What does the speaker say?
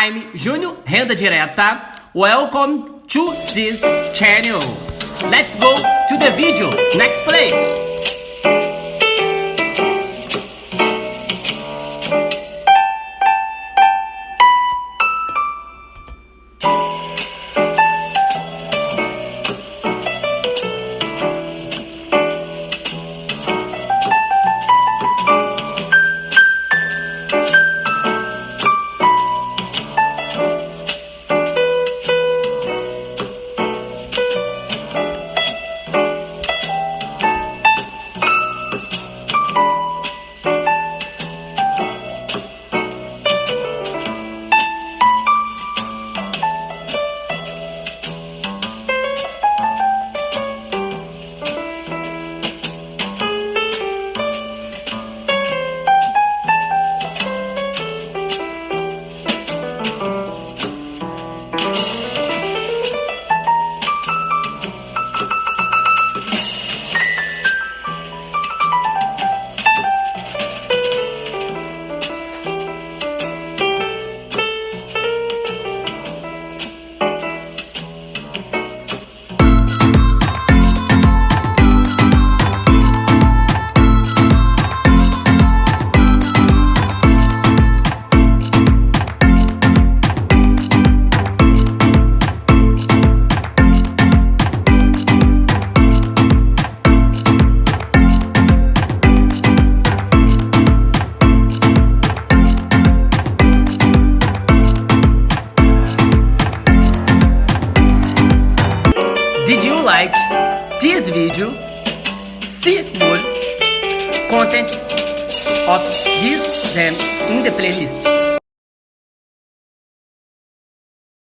I'm Júnior Renda Direta. Welcome to this channel. Let's go to the video. Next play. Like this video? See more contents of this them in the playlist.